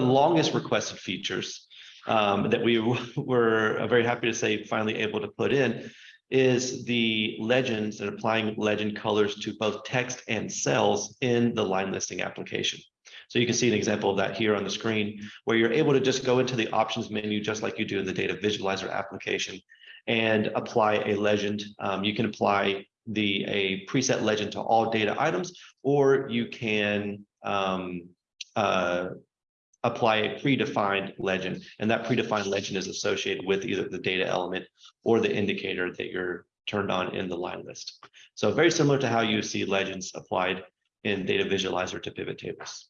longest requested features um, that we were very happy to say finally able to put in is the legends and applying legend colors to both text and cells in the line listing application. So you can see an example of that here on the screen where you're able to just go into the options menu just like you do in the data visualizer application and apply a legend. Um, you can apply the a preset legend to all data items, or you can um, uh, apply a predefined legend. And that predefined legend is associated with either the data element or the indicator that you're turned on in the line list. So very similar to how you see legends applied in data visualizer to pivot tables.